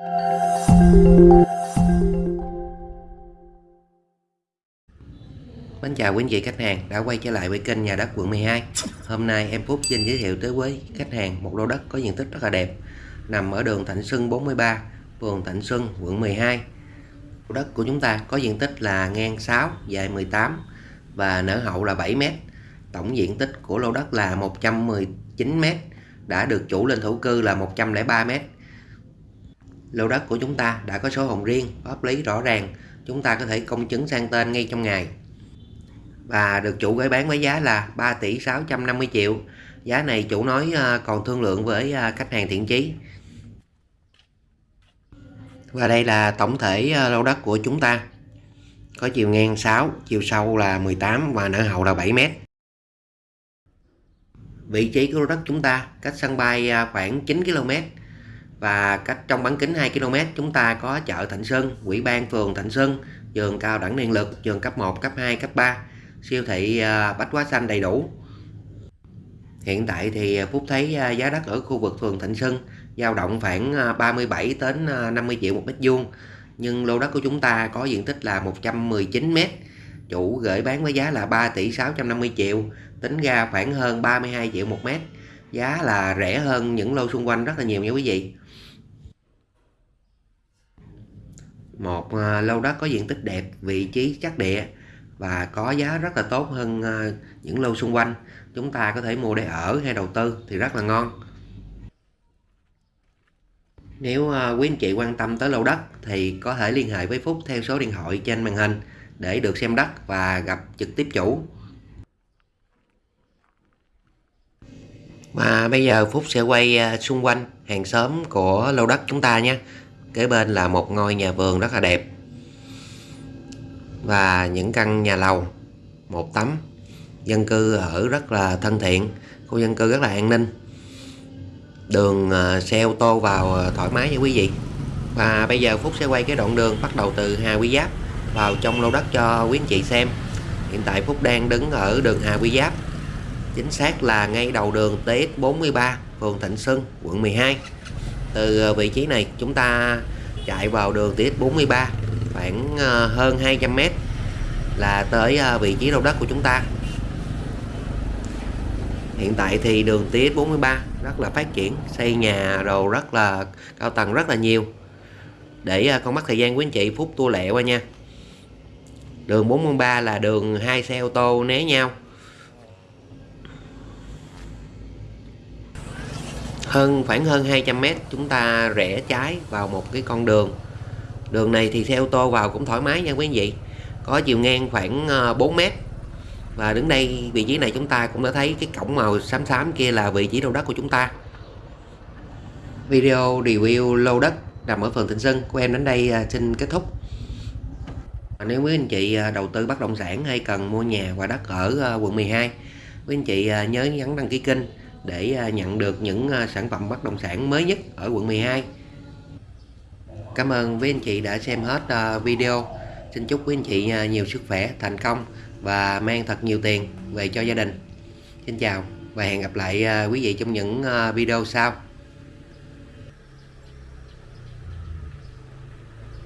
Mến chào quý anh chị khách hàng đã quay trở lại với kênh nhà đất quận 12 Hôm nay em Phúc xin giới thiệu tới với khách hàng một lô đất có diện tích rất là đẹp Nằm ở đường Thạnh Xuân 43, phường Thạnh Xuân, quận 12 Lô đất của chúng ta có diện tích là ngang 6, dài 18 và nở hậu là 7 m Tổng diện tích của lô đất là 119 m Đã được chủ lên thổ cư là 103 m Lô đất của chúng ta đã có số hồng riêng, pháp lý rõ ràng. Chúng ta có thể công chứng sang tên ngay trong ngày. Và được chủ gửi bán với giá là 3 tỷ 650 triệu. Giá này chủ nói ờ, còn thương lượng với ờ, khách hàng thiện chí. Và đây là tổng thể ờ, lô đất của chúng ta. Có chiều ngang 6 chiều sâu là 18 và nở hậu là 7 mét. Vị trí của lô đất chúng ta cách sân bay khoảng 9 km và cách trong bán kính 2 km chúng ta có chợ Thạnh Sơn, Quỹ ban phường Thạnh Sơn, trường cao đẳng điện lực, trường cấp 1, cấp 2, cấp 3 siêu thị à, Bách Hóa Xanh đầy đủ. Hiện tại thì à, Phúc thấy à, giá đất ở khu vực phường Thạnh Sơn dao động khoảng 37 đến 50 triệu một mét vuông. Nhưng lô đất của chúng ta có diện tích là 119 mét. Chủ gửi bán với giá là 3 tỷ 650 triệu tính ra khoảng hơn 32 triệu một mét giá là rẻ hơn những lô xung quanh rất là nhiều nha quý vị. Một ờ, lô đất có diện tích đẹp, vị trí chắc địa và có giá rất là tốt hơn ờ, những lô xung quanh. Chúng ta có thể mua để ở hay đầu tư thì rất là ngon. Nếu ờ, quý anh chị quan tâm tới lô đất thì có thể liên hệ với Phúc theo số điện thoại trên màn hình để được xem đất và gặp trực tiếp chủ. Và bây giờ Phúc sẽ quay à, xung quanh hàng xóm của lô đất chúng ta nhé kế bên là một ngôi nhà vườn rất là đẹp. Và những căn nhà lầu, một tấm, dân cư ở rất là thân thiện, khu dân cư rất là an ninh. Đường à, xe ô tô vào à, thoải mái nha quý vị. Và bây giờ Phúc sẽ quay cái đoạn đường bắt đầu từ Hà Quy Giáp vào trong lô đất cho quý anh chị xem. Hiện tại Phúc đang đứng ở đường Hà Quy Giáp chính xác là ngay đầu đường TX43 phường Thịnh Xuân, quận 12 từ ờ, vị trí này chúng ta chạy vào đường TX43 khoảng ờ, hơn 200m là tới ờ, vị trí đầu đất của chúng ta. Hiện tại thì đường TX43 rất là phát triển, xây nhà đồ rất là cao tầng rất là nhiều. Để con mắt thời gian quý anh chị phút tua lẹ qua nha. Đường 43 là đường hai xe ô tô né nhau. Hơn, khoảng hơn 200 mét, chúng ta rẽ trái vào một cái con đường. Đường này thì xe ô tô vào cũng thoải mái nha quý anh chị có chiều ngang khoảng ờ, 4 mét. Và đứng đây, vị trí này chúng ta cũng đã thấy cái cổng màu xám xám kia là vị trí lô đất của chúng ta. Video review lô đất nằm ở phường Thịnh Xuân. Của em đến đây ờ, xin kết thúc. Nếu quý anh chị ờ, đầu tư bất động sản hay cần mua nhà và đất ở quận 12 quý anh chị nhớ nhấn đăng ký kênh để à, nhận được những à, sản phẩm bất động sản mới nhất ở quận 12 Cảm ơn quý anh chị đã xem hết à, video. Xin chúc quý anh chị nhiều sức khỏe, thành công và mang thật nhiều tiền về cho gia đình. Xin chào và hẹn gặp lại quý vị trong những video sau.